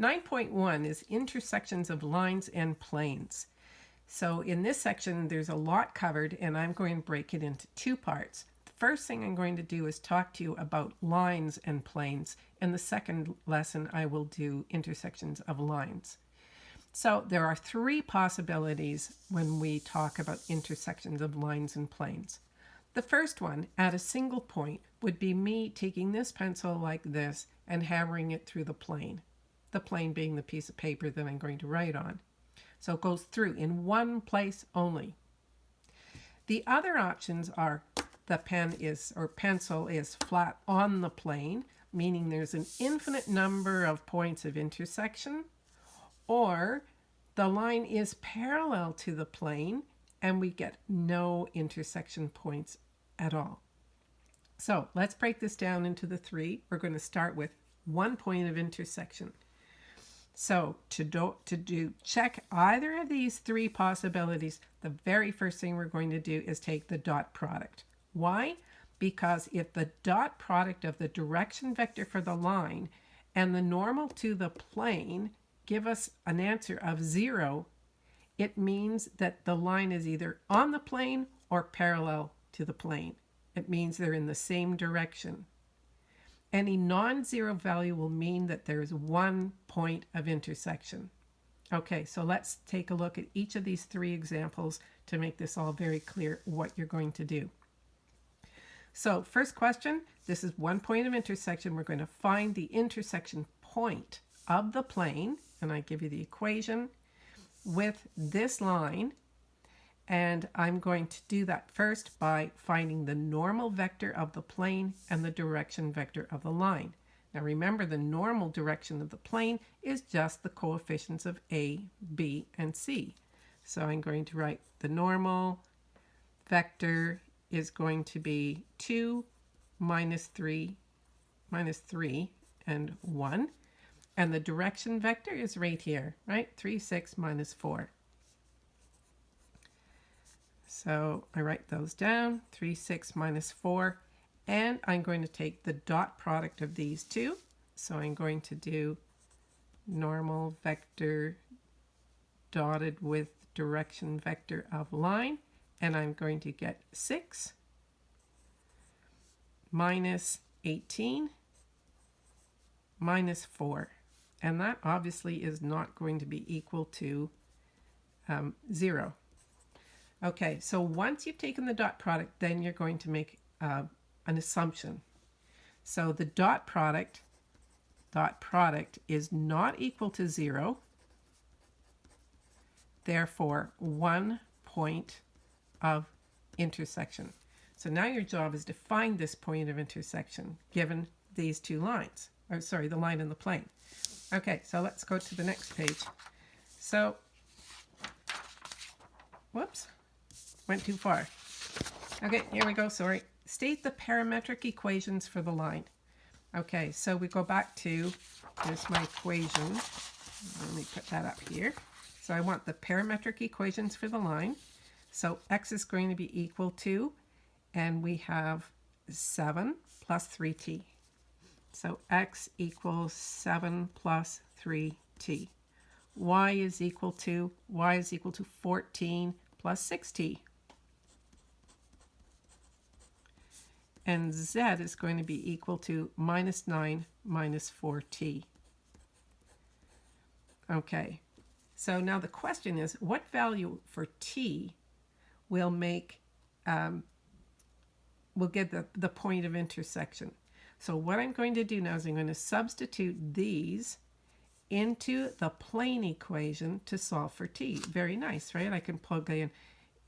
9.1 is intersections of lines and planes. So in this section, there's a lot covered and I'm going to break it into two parts. The first thing I'm going to do is talk to you about lines and planes. In the second lesson, I will do intersections of lines. So there are three possibilities when we talk about intersections of lines and planes. The first one, at a single point, would be me taking this pencil like this and hammering it through the plane. The plane being the piece of paper that I'm going to write on. So it goes through in one place only. The other options are the pen is or pencil is flat on the plane, meaning there's an infinite number of points of intersection, or the line is parallel to the plane and we get no intersection points at all. So let's break this down into the three. We're going to start with one point of intersection. So to do, to do check either of these three possibilities, the very first thing we're going to do is take the dot product. Why? Because if the dot product of the direction vector for the line and the normal to the plane give us an answer of zero, it means that the line is either on the plane or parallel to the plane. It means they're in the same direction. Any non-zero value will mean that there is one point of intersection. Okay, so let's take a look at each of these three examples to make this all very clear what you're going to do. So first question, this is one point of intersection. We're going to find the intersection point of the plane, and I give you the equation, with this line and I'm going to do that first by finding the normal vector of the plane and the direction vector of the line. Now remember the normal direction of the plane is just the coefficients of A, B, and C. So I'm going to write the normal vector is going to be 2 minus 3 minus 3 and 1. And the direction vector is right here, right? 3, 6 minus 4. So I write those down, 3, 6 minus 4, and I'm going to take the dot product of these two. So I'm going to do normal vector dotted with direction vector of line, and I'm going to get 6 minus 18 minus 4. And that obviously is not going to be equal to um, 0. Okay, so once you've taken the dot product, then you're going to make uh, an assumption. So the dot product, dot product is not equal to zero. Therefore, one point of intersection. So now your job is to find this point of intersection given these two lines. Or sorry, the line and the plane. Okay, so let's go to the next page. So, whoops went too far. Okay, here we go, sorry. State the parametric equations for the line. Okay, so we go back to, there's my equation. Let me put that up here. So I want the parametric equations for the line. So x is going to be equal to, and we have 7 plus 3t. So x equals 7 plus 3t. y is equal to, y is equal to 14 plus 6t. And z is going to be equal to minus 9 minus 4t. Okay, so now the question is, what value for t will make, um, will get the, the point of intersection? So what I'm going to do now is I'm going to substitute these into the plane equation to solve for t. Very nice, right? I can plug in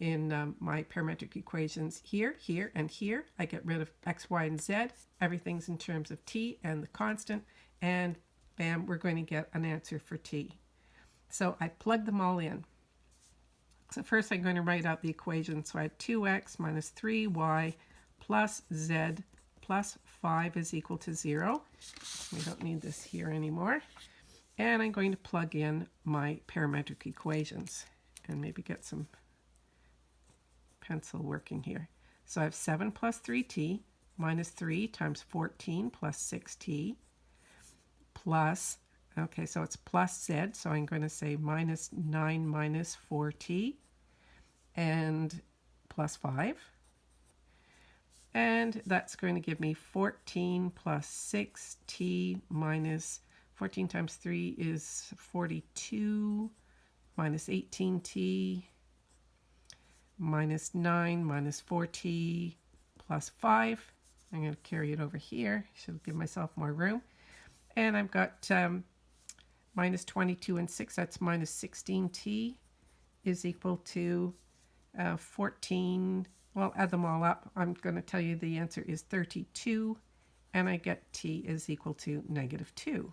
in um, my parametric equations here, here, and here. I get rid of x, y, and z. Everything's in terms of t and the constant, and bam, we're going to get an answer for t. So I plug them all in. So first I'm going to write out the equation. So I have 2x minus 3y plus z plus 5 is equal to 0. We don't need this here anymore. And I'm going to plug in my parametric equations and maybe get some pencil working here. So I have 7 plus 3t minus 3 times 14 plus 6t plus Okay, so it's plus z, so I'm going to say minus 9 minus 4t and plus 5. And that's going to give me 14 plus 6t minus 14 times 3 is 42 minus 18t minus 9 minus 4t plus 5. I'm going to carry it over here. Should give myself more room. And I've got um, minus 22 and 6. That's minus 16t is equal to uh, 14. Well, add them all up. I'm going to tell you the answer is 32. And I get t is equal to negative 2.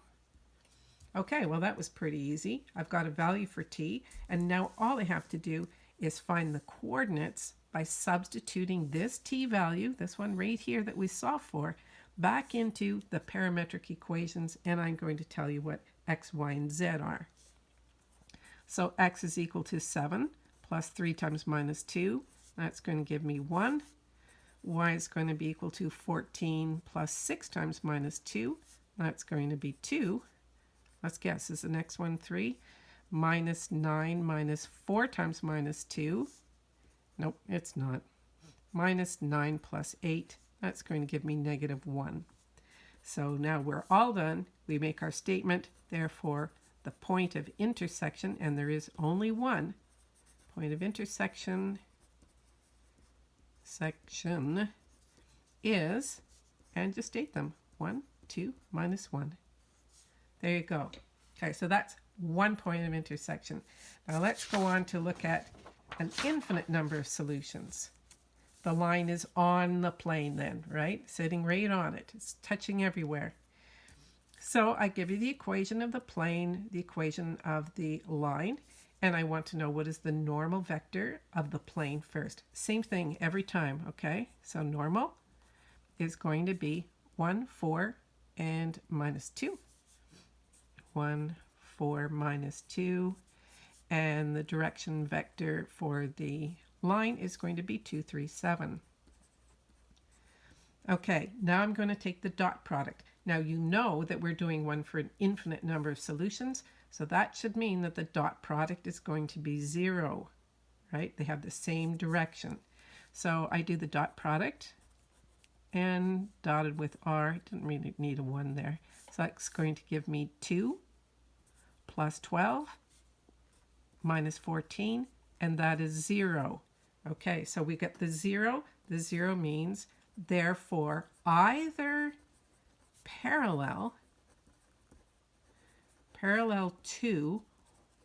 Okay, well that was pretty easy. I've got a value for t, and now all I have to do is find the coordinates by substituting this t value, this one right here that we saw for, back into the parametric equations, and I'm going to tell you what x, y, and z are. So x is equal to 7 plus 3 times minus 2. That's going to give me 1. y is going to be equal to 14 plus 6 times minus 2. That's going to be 2. Let's guess, is the next one 3? Minus 9 minus 4 times minus 2. Nope, it's not. Minus 9 plus 8. That's going to give me negative 1. So now we're all done. We make our statement. Therefore, the point of intersection, and there is only one, point of intersection section is, and just state them, 1, 2, minus 1. There you go. Okay, so that's one point of intersection. Now let's go on to look at an infinite number of solutions. The line is on the plane then, right? Sitting right on it. It's touching everywhere. So I give you the equation of the plane, the equation of the line, and I want to know what is the normal vector of the plane first. Same thing every time, okay? So normal is going to be 1, 4, and minus 2. 1, 4, minus 2. And the direction vector for the line is going to be 2, 3, 7. Okay, now I'm going to take the dot product. Now you know that we're doing one for an infinite number of solutions, so that should mean that the dot product is going to be 0, right? They have the same direction. So I do the dot product and dotted with R. Didn't really need a 1 there. So that's going to give me 2 plus 12 minus 14, and that is 0. Okay, so we get the 0. The 0 means, therefore, either parallel, parallel to,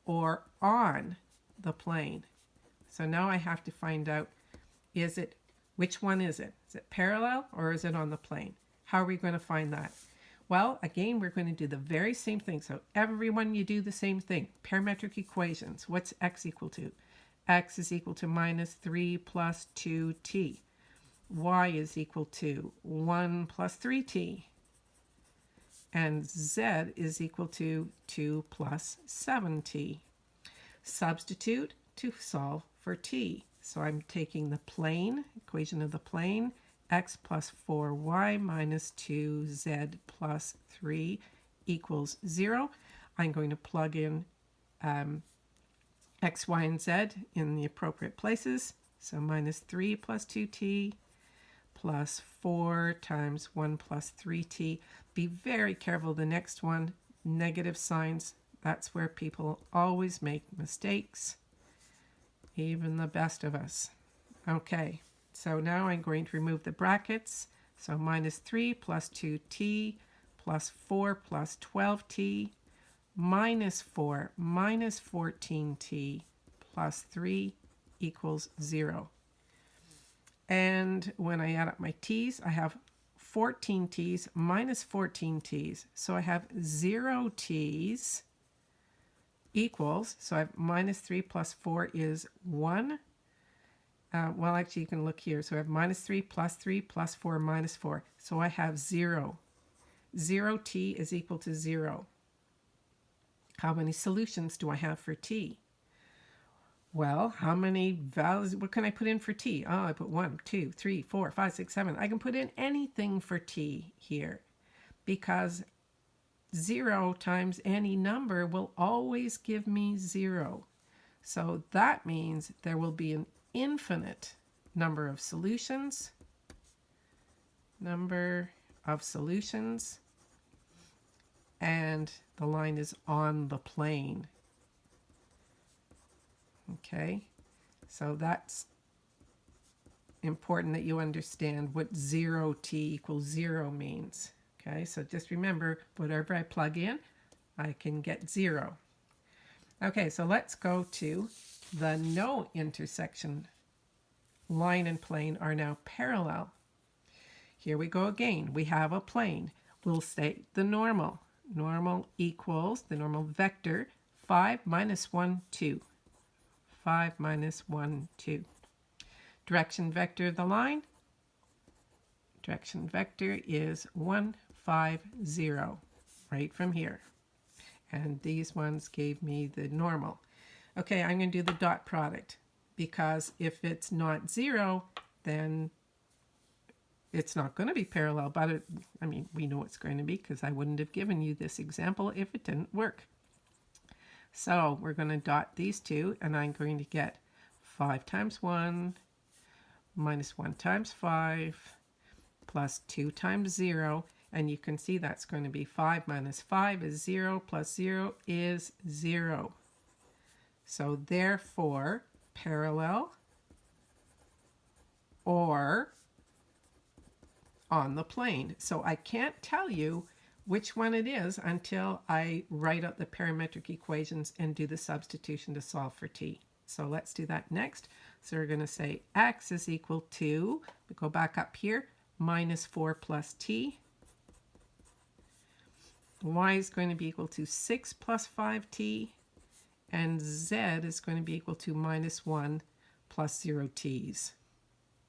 or on the plane. So now I have to find out, is it, which one is it? Is it parallel or is it on the plane? How are we going to find that? Well, again, we're going to do the very same thing. So everyone, you do the same thing. Parametric equations. What's x equal to? x is equal to minus 3 plus 2t. y is equal to 1 plus 3t. And z is equal to 2 plus 7t. Substitute to solve for t. So I'm taking the plane, equation of the plane, x plus 4y minus 2z plus 3 equals 0. I'm going to plug in um, x, y, and z in the appropriate places. So minus 3 plus 2t plus 4 times 1 plus 3t. Be very careful the next one, negative signs. That's where people always make mistakes, even the best of us. Okay. So now I'm going to remove the brackets. So minus 3 plus 2t plus 4 plus 12t minus 4 minus 14t plus 3 equals 0. And when I add up my t's, I have 14 t's minus 14 t's. So I have 0 t's equals, so I have minus 3 plus 4 is 1 uh, well, actually, you can look here. So I have minus 3 plus 3 plus 4 minus 4. So I have 0. 0t is equal to 0. How many solutions do I have for t? Well, how many values, what can I put in for t? Oh, I put 1, 2, 3, 4, 5, 6, 7. I can put in anything for t here because 0 times any number will always give me 0. So that means there will be an infinite number of solutions. Number of solutions. And the line is on the plane. Okay, so that's important that you understand what 0t equals 0 means. Okay, so just remember, whatever I plug in, I can get 0. Okay, so let's go to the no intersection. Line and plane are now parallel. Here we go again. We have a plane. We'll state the normal. Normal equals the normal vector 5 minus 1, 2. 5 minus 1, 2. Direction vector of the line. Direction vector is 1, 5, 0, right from here. And these ones gave me the normal. Okay, I'm going to do the dot product because if it's not 0, then it's not going to be parallel, but it, I mean, we know it's going to be because I wouldn't have given you this example if it didn't work. So we're going to dot these two, and I'm going to get 5 times 1 minus 1 times 5 plus 2 times 0. And you can see that's going to be 5 minus 5 is 0 plus 0 is 0. So therefore, parallel or on the plane. So I can't tell you which one it is until I write out the parametric equations and do the substitution to solve for t. So let's do that next. So we're going to say x is equal to, we go back up here, minus 4 plus t. y is going to be equal to 6 plus 5t. And z is going to be equal to minus 1 plus 0 t's.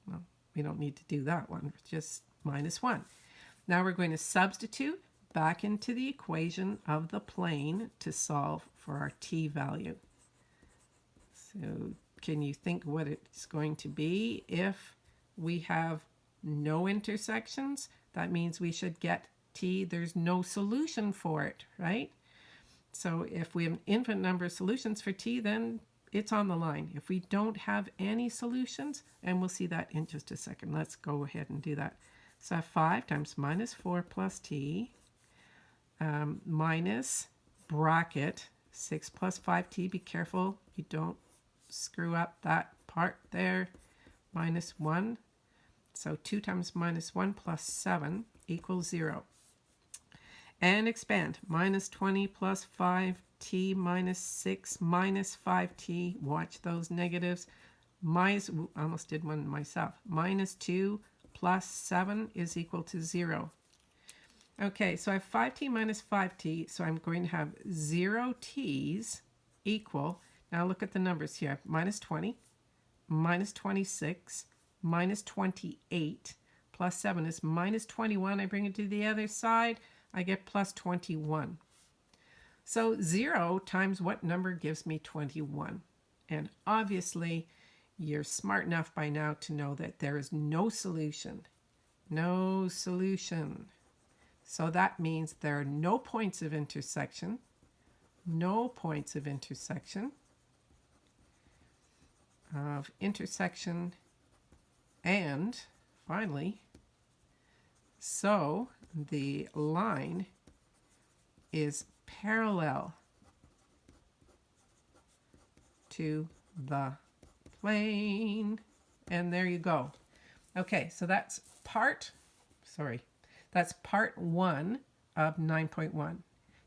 Well, we don't need to do that one, just minus 1. Now we're going to substitute back into the equation of the plane to solve for our t value. So can you think what it's going to be if we have no intersections? That means we should get t. There's no solution for it, right? So if we have an infinite number of solutions for t, then it's on the line. If we don't have any solutions, and we'll see that in just a second. Let's go ahead and do that. So 5 times minus 4 plus t um, minus bracket 6 plus 5t. Be careful you don't screw up that part there. Minus 1. So 2 times minus 1 plus 7 equals 0. And expand. Minus 20 plus 5t minus 6 minus 5t. Watch those negatives. Minus, I almost did one myself. Minus 2 plus 7 is equal to 0. Okay, so I have 5t minus 5t, so I'm going to have 0 t's equal, now look at the numbers here, minus 20, minus 26, minus 28, plus 7 is minus 21. I bring it to the other side, I get plus 21. So 0 times what number gives me 21? And obviously, you're smart enough by now to know that there is no solution. No solution. So that means there are no points of intersection, no points of intersection, of intersection, and finally, so the line is parallel to the plane. And there you go. Okay, so that's part, sorry, that's part one of 9.1.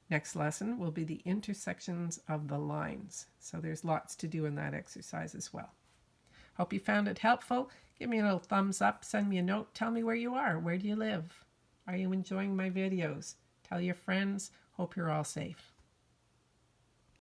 Next lesson will be the intersections of the lines. So there's lots to do in that exercise as well. Hope you found it helpful. Give me a little thumbs up, send me a note, tell me where you are, where do you live? Are you enjoying my videos? Tell your friends. Hope you're all safe.